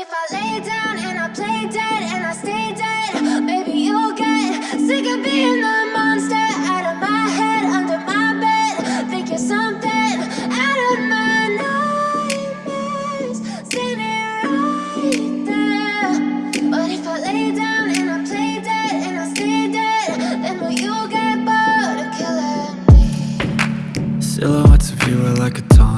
if I lay down and I play dead and I stay dead, maybe you'll get sick of being the monster out of my head, under my bed. Think you're something out of my nightmares, standing right there. But if I lay down and I play dead and I stay dead, then will you get bored of killing me? Silhouettes of you are like a taunt